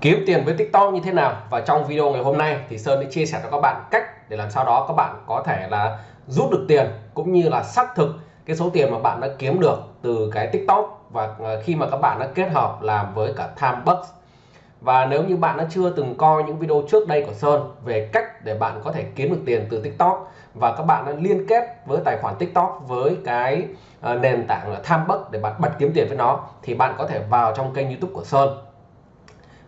kiếm tiền với TikTok như thế nào. Và trong video ngày hôm nay thì Sơn sẽ chia sẻ cho các bạn cách để làm sao đó các bạn có thể là rút được tiền cũng như là xác thực cái số tiền mà bạn đã kiếm được từ cái TikTok và à, khi mà các bạn đã kết hợp làm với cả Timebucks. Và nếu như bạn đã chưa từng coi những video trước đây của Sơn về cách để bạn có thể kiếm được tiền từ TikTok và các bạn đã liên kết với tài khoản TikTok với cái à, nền tảng là Timebucks để bạn bật kiếm tiền với nó, thì bạn có thể vào trong kênh YouTube của Sơn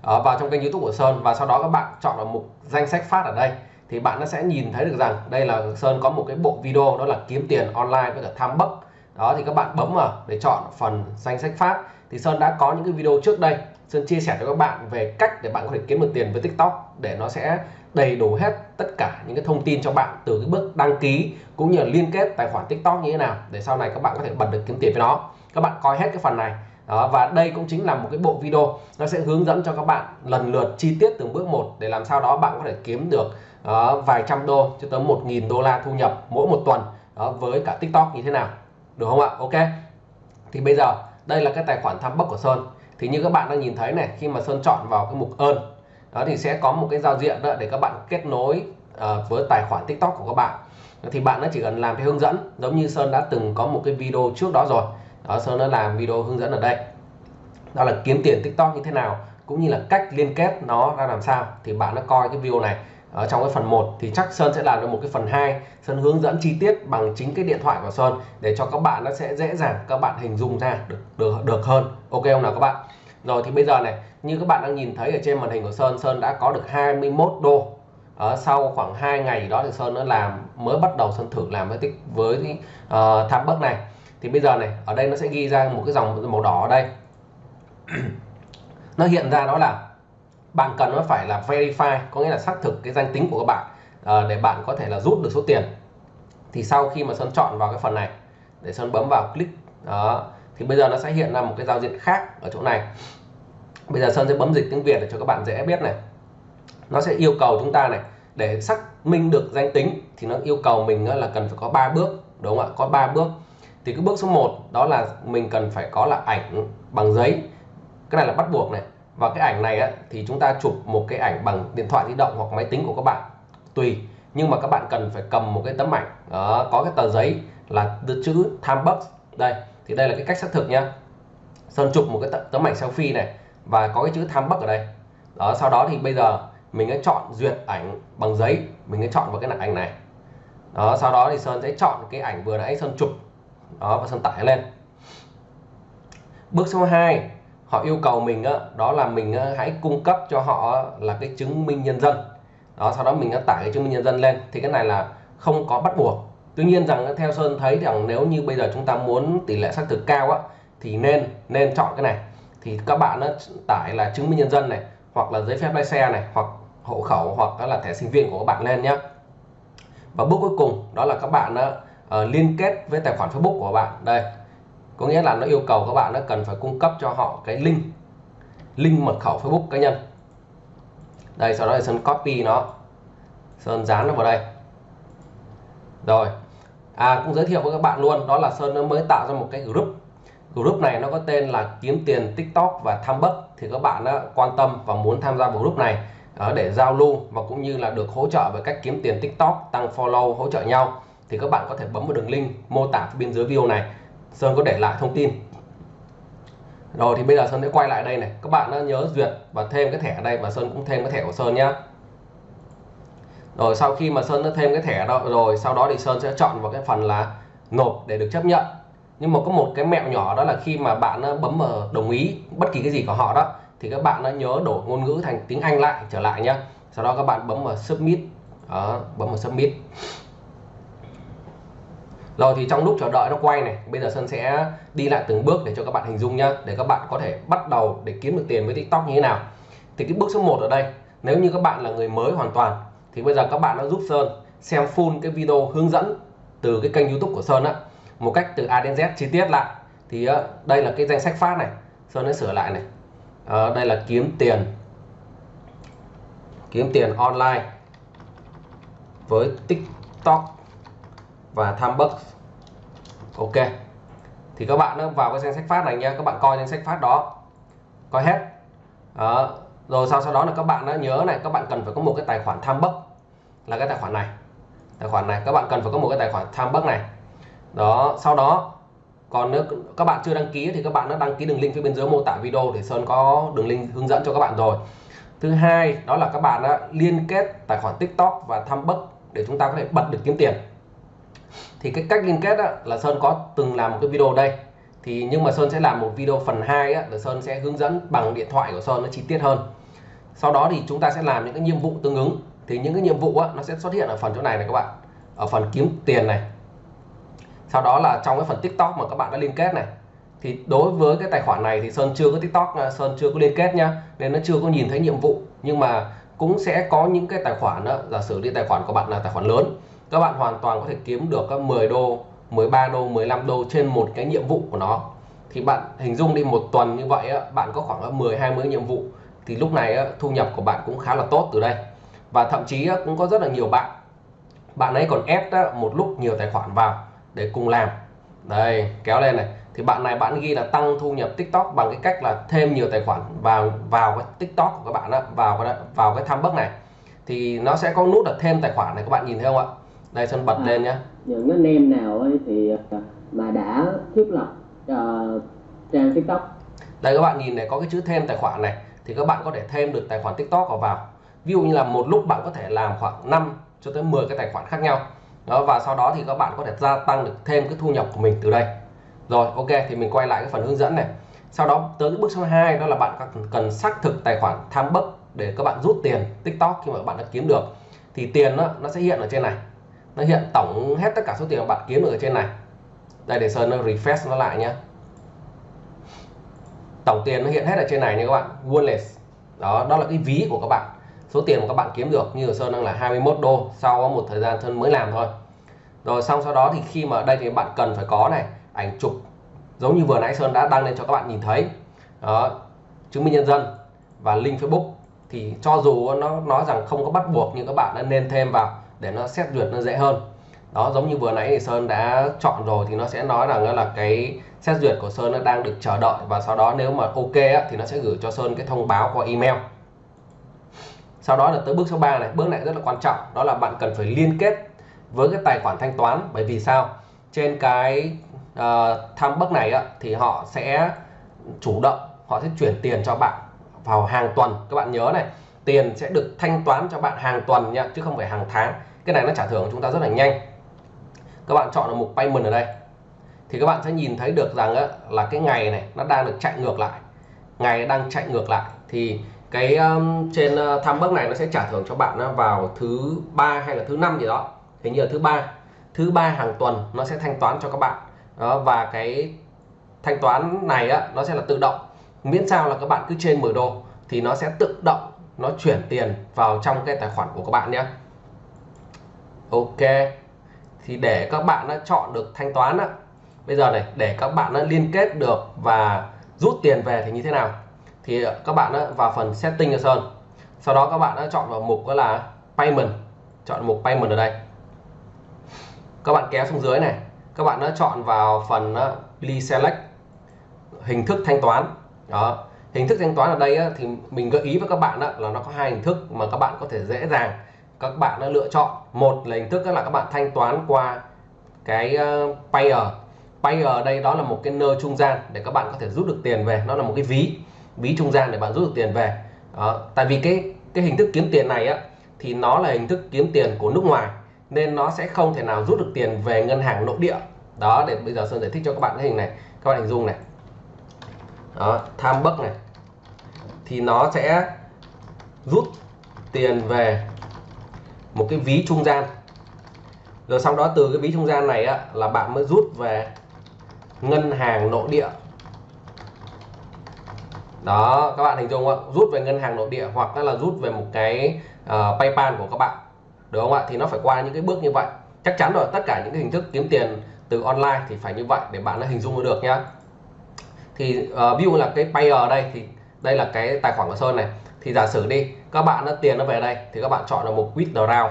uh, vào trong kênh YouTube của Sơn. Và sau đó các bạn chọn vào mục danh sách phát ở đây thì bạn nó sẽ nhìn thấy được rằng đây là Sơn có một cái bộ video đó là kiếm tiền online với cả Timebucks đó thì các bạn bấm vào để chọn phần danh sách phát. Thì Sơn đã có những cái video trước đây. Sơn chia sẻ cho các bạn về cách để bạn có thể kiếm được tiền với TikTok để nó sẽ đầy đủ hết tất cả những cái thông tin cho bạn từ cái bước đăng ký cũng như là liên kết tài khoản TikTok như thế nào để sau này các bạn có thể bật được kiếm tiền với nó. Các bạn coi hết cái phần này đó, và đây cũng chính là một cái bộ video nó sẽ hướng dẫn cho các bạn lần lượt chi tiết từng bước một để làm sao đó bạn có thể kiếm được uh, vài trăm đô cho tới một nghìn đô la thu nhập mỗi một tuần đó, với cả TikTok như thế nào. Được không ạ? Ok. Thì bây giờ đây là cái tài khoản tham bốc của Sơn. Thì như các bạn đang nhìn thấy này khi mà Sơn chọn vào cái mục ơn đó thì sẽ có một cái giao diện đó để các bạn kết nối uh, với tài khoản TikTok của các bạn. Thì bạn nó chỉ cần làm theo hướng dẫn giống như Sơn đã từng có một cái video trước đó rồi đó Sơn đã làm video hướng dẫn ở đây. Đó là kiếm tiền TikTok như thế nào cũng như là cách liên kết nó ra làm sao thì bạn đã coi cái video này ở trong cái phần 1 thì chắc Sơn sẽ làm được một cái phần 2 Sơn hướng dẫn chi tiết bằng chính cái điện thoại của Sơn để cho các bạn nó sẽ dễ dàng các bạn hình dung ra được được được hơn. Ok không nào các bạn? Rồi thì bây giờ này như các bạn đang nhìn thấy ở trên màn hình của Sơn Sơn đã có được 21 đô. Ở sau khoảng 2 ngày đó thì Sơn nó làm mới bắt đầu Sơn thử làm với tích với uh, tham bất này thì bây giờ này ở đây nó sẽ ghi ra một cái dòng màu đỏ ở đây. Nó hiện ra đó là bạn cần nó phải là verify có nghĩa là xác thực cái danh tính của các bạn à, để bạn có thể là rút được số tiền. Thì sau khi mà Sơn chọn vào cái phần này để Sơn bấm vào click đó thì bây giờ nó sẽ hiện ra một cái giao diện khác ở chỗ này. Bây giờ Sơn sẽ bấm dịch tiếng Việt để cho các bạn dễ biết này. Nó sẽ yêu cầu chúng ta này để xác minh được danh tính thì nó yêu cầu mình là cần phải có 3 bước đúng không ạ? Có 3 bước thì cái bước số 1 đó là mình cần phải có là ảnh bằng giấy. Cái này là bắt buộc này. Và cái ảnh này á, thì chúng ta chụp một cái ảnh bằng điện thoại di động hoặc máy tính của các bạn tùy. Nhưng mà các bạn cần phải cầm một cái tấm ảnh. Đó, có cái tờ giấy là chữ time box. Đây thì đây là cái cách xác thực nhá. Sơn chụp một cái tấm ảnh selfie này và có cái chữ time box ở đây. Đó sau đó thì bây giờ mình sẽ chọn duyệt ảnh bằng giấy. Mình sẽ chọn vào cái ảnh này. Đó sau đó thì Sơn sẽ chọn cái ảnh vừa nãy Sơn chụp đó và Sơn tải lên. Bước số 2 họ yêu cầu mình đó, đó là mình hãy cung cấp cho họ là cái chứng minh nhân dân. Đó sau đó mình đã tải cái chứng minh nhân dân lên thì cái này là không có bắt buộc. Tuy nhiên rằng theo Sơn thấy rằng nếu như bây giờ chúng ta muốn tỷ lệ xác thực cao á thì nên nên chọn cái này. Thì các bạn tải là chứng minh nhân dân này hoặc là giấy phép lái xe này hoặc hộ khẩu hoặc là thẻ sinh viên của các bạn lên nhé và bước cuối cùng đó là các bạn uh, liên kết với tài khoản Facebook của bạn. Đây có nghĩa là nó yêu cầu các bạn nó cần phải cung cấp cho họ cái link link mật khẩu Facebook cá nhân. Đây sau đó thì Sơn copy nó. Sơn dán nó vào đây. Rồi à cũng giới thiệu với các bạn luôn đó là Sơn nó mới tạo ra một cái group. Group này nó có tên là kiếm tiền TikTok và tham bất. Thì các bạn đã quan tâm và muốn tham gia vào group này ờ, để giao lưu và cũng như là được hỗ trợ về cách kiếm tiền TikTok tăng follow hỗ trợ nhau thì các bạn có thể bấm vào đường link mô tả bên dưới video này. Sơn có để lại thông tin. Rồi thì bây giờ Sơn sẽ quay lại đây này. Các bạn đã nhớ duyệt và thêm cái thẻ ở đây và Sơn cũng thêm cái thẻ của Sơn nhá. Rồi sau khi mà Sơn đã thêm cái thẻ đó rồi sau đó thì Sơn sẽ chọn vào cái phần là nộp để được chấp nhận. Nhưng mà có một cái mẹo nhỏ đó là khi mà bạn bấm vào đồng ý bất kỳ cái gì của họ đó thì các bạn đã nhớ đổi ngôn ngữ thành tiếng Anh lại trở lại nhá. Sau đó các bạn bấm vào submit. Đó, bấm vào submit rồi thì trong lúc chờ đợi nó quay này bây giờ Sơn sẽ đi lại từng bước để cho các bạn hình dung nhá để các bạn có thể bắt đầu để kiếm được tiền với TikTok như thế nào. Thì cái bước số 1 ở đây nếu như các bạn là người mới hoàn toàn thì bây giờ các bạn đã giúp Sơn xem full cái video hướng dẫn từ cái kênh YouTube của Sơn á một cách từ A đến Z chi tiết lại. Thì ờ, đây là cái danh sách phát này Sơn sẽ sửa lại này. À, đây là kiếm tiền kiếm tiền online với TikTok và Thumbbucks ok. Thì các bạn vào cái danh sách phát này nha các bạn coi danh sách phát đó. Coi hết. Đó. rồi sau sau đó là các bạn đã nhớ này, các bạn cần phải có một cái tài khoản tham bất là cái tài khoản này. Tài khoản này. Các bạn cần phải có một cái tài khoản tham bất này. Đó. Sau đó, còn nếu các bạn chưa đăng ký thì các bạn đã đăng ký đường link phía bên dưới mô tả video để Sơn có đường link hướng dẫn cho các bạn rồi. Thứ hai, đó là các bạn đã liên kết tài khoản TikTok và tham bất để chúng ta có thể bật được kiếm tiền thì cái cách liên kết đó, là Sơn có từng làm một cái video đây. Thì nhưng mà Sơn sẽ làm một video phần 2 á, là Sơn sẽ hướng dẫn bằng điện thoại của Sơn nó chi tiết hơn. Sau đó thì chúng ta sẽ làm những cái nhiệm vụ tương ứng. Thì những cái nhiệm vụ á, nó sẽ xuất hiện ở phần chỗ này này các bạn. Ở phần kiếm tiền này. Sau đó là trong cái phần TikTok mà các bạn đã liên kết này. Thì đối với cái tài khoản này thì Sơn chưa có TikTok à, Sơn chưa có liên kết nhá. Nên nó chưa có nhìn thấy nhiệm vụ. Nhưng mà cũng sẽ có những cái tài khoản đó giả sử đi tài khoản của bạn là tài khoản lớn các bạn hoàn toàn có thể kiếm được các 10 đô 13 đô 15 đô trên một cái nhiệm vụ của nó. Thì bạn hình dung đi một tuần như vậy á, bạn có khoảng 10 20 nhiệm vụ. Thì lúc này thu nhập của bạn cũng khá là tốt từ đây. Và thậm chí cũng có rất là nhiều bạn. Bạn ấy còn ép một lúc nhiều tài khoản vào để cùng làm. Đây kéo lên này. Thì bạn này bạn ghi là tăng thu nhập TikTok bằng cái cách là thêm nhiều tài khoản vào vào cái TikTok của các bạn á, vào cái vào cái tham bấc này. Thì nó sẽ có nút là thêm tài khoản này các bạn nhìn thấy không ạ? Đây sơn bật à, lên nhé những anh em nào ấy thì à, mà đã thiết lập uh, trang tiktok? Đây các bạn nhìn này có cái chữ thêm tài khoản này thì các bạn có thể thêm được tài khoản tiktok vào vào. Ví dụ như là một lúc bạn có thể làm khoảng 5 cho tới 10 cái tài khoản khác nhau. Đó và sau đó thì các bạn có thể gia tăng được thêm cái thu nhập của mình từ đây. Rồi ok thì mình quay lại cái phần hướng dẫn này. Sau đó tới cái bước số 2 đó là bạn cần xác thực tài khoản tham bấc để các bạn rút tiền tiktok khi mà bạn đã kiếm được. Thì tiền nó, nó sẽ hiện ở trên này nó hiện tổng hết tất cả số tiền mà bạn kiếm được ở trên này. Đây, để sơn nó refresh nó lại nhé tổng tiền nó hiện hết ở trên này nha các bạn. Wallet. Đó đó là cái ví của các bạn. Số tiền mà các bạn kiếm được, như ở sơn đang là 21 đô, sau một thời gian sơn mới làm thôi. Rồi, xong sau đó thì khi mà đây thì bạn cần phải có này, ảnh chụp. Giống như vừa nãy sơn đã đăng lên cho các bạn nhìn thấy. Đó, chứng minh nhân dân và link facebook. Thì cho dù nó nói rằng không có bắt buộc, nhưng các bạn đã nên thêm vào để nó xét duyệt nó dễ hơn. Đó giống như vừa nãy thì Sơn đã chọn rồi thì nó sẽ nói rằng là cái xét duyệt của Sơn nó đang được chờ đợi và sau đó nếu mà ok á, thì nó sẽ gửi cho Sơn cái thông báo qua email. Sau đó là tới bước số 3 này bước này rất là quan trọng đó là bạn cần phải liên kết với cái tài khoản thanh toán. Bởi vì sao? Trên cái ờ, uh, tham bước này á, thì họ sẽ chủ động họ sẽ chuyển tiền cho bạn vào hàng tuần. Các bạn nhớ này tiền sẽ được thanh toán cho bạn hàng tuần nha chứ không phải hàng tháng cái này nó trả thưởng của chúng ta rất là nhanh. Các bạn chọn là mục payment ở đây. Thì các bạn sẽ nhìn thấy được rằng là cái ngày này nó đang được chạy ngược lại. Ngày đang chạy ngược lại. Thì cái um, trên ờ, uh, tham bốc này nó sẽ trả thưởng cho bạn vào thứ ba hay là thứ năm gì đó. Hình như là thứ ba. Thứ ba hàng tuần nó sẽ thanh toán cho các bạn. Đó, và cái thanh toán này á, nó sẽ là tự động. Miễn sao là các bạn cứ trên 10 đô thì nó sẽ tự động nó chuyển tiền vào trong cái tài khoản của các bạn nhé ok. Thì để các bạn đã chọn được thanh toán á bây giờ này để các bạn đã liên kết được và rút tiền về thì như thế nào? Thì ờ, các bạn đã vào phần setting cho sơn. Sau đó các bạn đã chọn vào mục đó là payment. Chọn mục payment ở đây. Các bạn kéo xuống dưới này. Các bạn đã chọn vào phần ờ, please select hình thức thanh toán. Đó. Hình thức thanh toán ở đây á, thì mình gợi ý với các bạn á, là nó có hai hình thức mà các bạn có thể dễ dàng các bạn đã lựa chọn. Một là hình thức là các bạn thanh toán qua cái uh, payer. Payer ở đây đó là một cái nơi trung gian để các bạn có thể rút được tiền về. Nó là một cái ví ví trung gian để bạn rút được tiền về. Đó. tại vì cái cái hình thức kiếm tiền này á thì nó là hình thức kiếm tiền của nước ngoài nên nó sẽ không thể nào rút được tiền về ngân hàng nội địa. Đó để bây giờ sơn giải thích cho các bạn cái hình này. Các bạn hình dung này. Đó tham bấc này. Thì nó sẽ rút tiền về một cái ví trung gian. Rồi sau đó từ cái ví trung gian này á, là bạn mới rút về ngân hàng nội địa. Đó các bạn hình dung không rút về ngân hàng nội địa hoặc là rút về một cái uh, PayPal của các bạn. Được không ạ? Thì nó phải qua những cái bước như vậy. Chắc chắn rồi tất cả những cái hình thức kiếm tiền từ online thì phải như vậy để bạn nó hình dung được nhá. Thì uh, ví dụ là cái payer ở đây thì đây là cái tài khoản của Sơn này thì giả sử đi các bạn đã tiền nó về đây thì các bạn chọn là một withdraw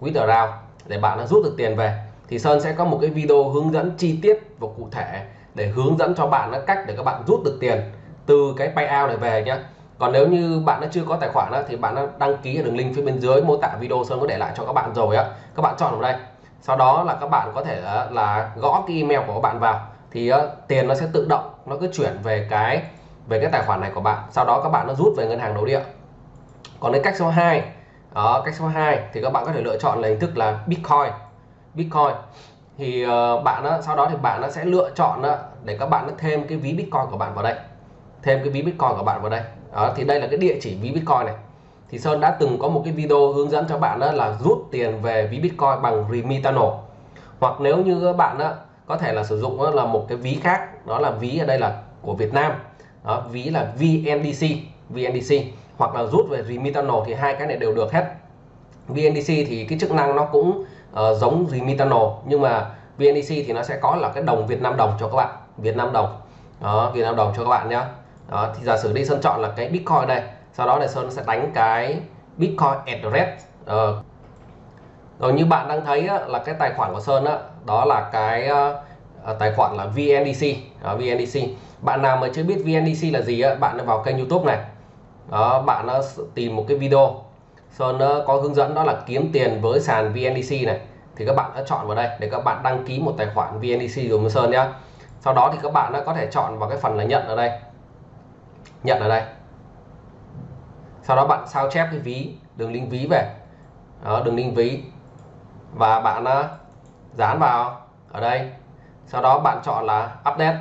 withdraw để bạn đã rút được tiền về. Thì Sơn sẽ có một cái video hướng dẫn chi tiết và cụ thể để hướng dẫn cho bạn cách để các bạn rút được tiền từ cái payout này về nhé còn nếu như bạn đã chưa có tài khoản đó, thì bạn đã đăng ký ở đường link phía bên dưới mô tả video Sơn có để lại cho các bạn rồi á. Các bạn chọn vào đây. Sau đó là các bạn có thể là, là gõ cái email của các bạn vào. Thì uh, tiền nó sẽ tự động nó cứ chuyển về cái về cái tài khoản này của bạn. Sau đó các bạn nó rút về ngân hàng nội địa. Còn đến cách số 2 đó cách số 2 thì các bạn có thể lựa chọn là hình thức là Bitcoin. Bitcoin thì uh, bạn đó, sau đó thì bạn nó sẽ lựa chọn đó, để các bạn nó thêm cái ví Bitcoin của bạn vào đây. Thêm cái ví Bitcoin của bạn vào đây. Đó, thì đây là cái địa chỉ ví Bitcoin này. Thì Sơn đã từng có một cái video hướng dẫn cho bạn đó là rút tiền về ví Bitcoin bằng Remitano hoặc nếu như các bạn đó, có thể là sử dụng đó là một cái ví khác đó là ví ở đây là của Việt Nam đó, ví là VNDC VNDC hoặc là rút về Remitano thì hai cái này đều được hết. VNDC thì cái chức năng nó cũng uh, giống Remitano nhưng mà VNDC thì nó sẽ có là cái đồng Việt Nam đồng cho các bạn. Việt Nam đồng. Đó Việt Nam đồng cho các bạn nhé đó thì giả sử đi Sơn chọn là cái Bitcoin đây sau đó là Sơn sẽ đánh cái Bitcoin address uh, ờ. rồi như bạn đang thấy á, là cái tài khoản của Sơn á, đó là cái uh, À, tài khoản là VNDC đó, à, VNDC bạn nào mà chưa biết VNDC là gì á, bạn vào kênh YouTube này. Đó, bạn nó tìm một cái video. Sơn có hướng dẫn đó là kiếm tiền với sàn VNDC này. Thì các bạn đã chọn vào đây để các bạn đăng ký một tài khoản VNDC dùng với Sơn nhé sau đó thì các bạn đã có thể chọn vào cái phần là nhận ở đây. Nhận ở đây. Sau đó bạn sao chép cái ví đường link ví về. Đó, đường link ví. Và bạn à, dán vào ở đây sau đó bạn chọn là update.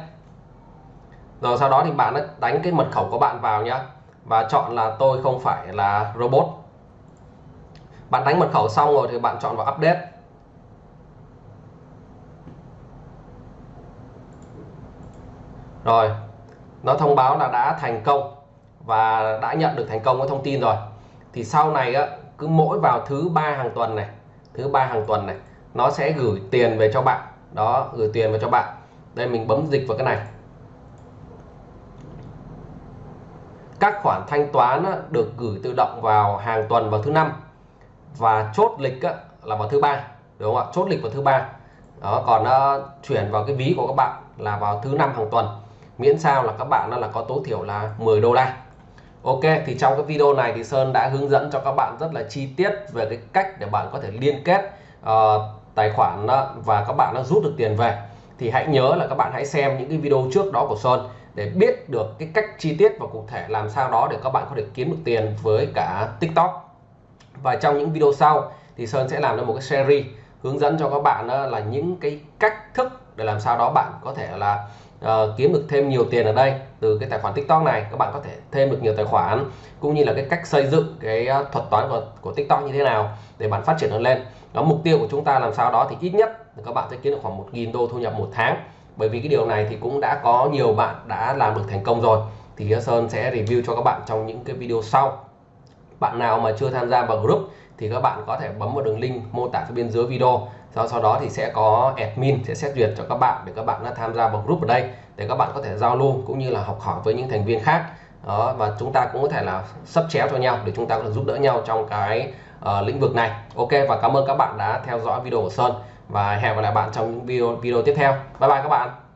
Rồi sau đó thì bạn đánh cái mật khẩu của bạn vào nhá. Và chọn là tôi không phải là robot. Bạn đánh mật khẩu xong rồi thì bạn chọn vào update. Rồi nó thông báo là đã thành công và đã nhận được thành công cái thông tin rồi. Thì sau này á, cứ mỗi vào thứ ba hàng tuần này thứ ba hàng tuần này nó sẽ gửi tiền về cho bạn đó gửi tiền vào cho bạn. Đây mình bấm dịch vào cái này. Các khoản thanh toán được gửi tự động vào hàng tuần vào thứ năm. Và chốt lịch là vào thứ ba đúng không ạ? Chốt lịch vào thứ ba. Đó còn uh, chuyển vào cái ví của các bạn là vào thứ năm hàng tuần. Miễn sao là các bạn là có tối thiểu là 10 đô la. Ok thì trong cái video này thì Sơn đã hướng dẫn cho các bạn rất là chi tiết về cái cách để bạn có thể liên kết uh, tài khoản và các bạn đã rút được tiền về, thì hãy nhớ là các bạn hãy xem những cái video trước đó của Sơn để biết được cái cách chi tiết và cụ thể làm sao đó để các bạn có thể kiếm được tiền với cả TikTok. Và trong những video sau thì Sơn sẽ làm ra một cái series hướng dẫn cho các bạn là những cái cách thức để làm sao đó bạn có thể là uh, kiếm được thêm nhiều tiền ở đây từ cái tài khoản TikTok này. Các bạn có thể thêm được nhiều tài khoản cũng như là cái cách xây dựng cái ờ, thuật toán của, của TikTok như thế nào để bạn phát triển nó lên. Đó mục tiêu của chúng ta làm sao đó thì ít nhất các bạn sẽ kiếm được khoảng 1.000 đô thu nhập một tháng. Bởi vì cái điều này thì cũng đã có nhiều bạn đã làm được thành công rồi. Thì ờ, Sơn sẽ review cho các bạn trong những cái video sau bạn nào mà chưa tham gia vào group thì các bạn có thể bấm vào đường link mô tả phía bên dưới video. Sau sau đó thì sẽ có admin sẽ xét duyệt cho các bạn để các bạn đã tham gia vào group ở đây để các bạn có thể giao lưu cũng như là học hỏi với những thành viên khác. Đó và chúng ta cũng có thể là sắp chéo cho nhau để chúng ta có thể giúp đỡ nhau trong cái uh, lĩnh vực này. Ok và cảm ơn các bạn đã theo dõi video của Sơn và hẹn gặp lại bạn trong những video video tiếp theo. Bye bye các bạn.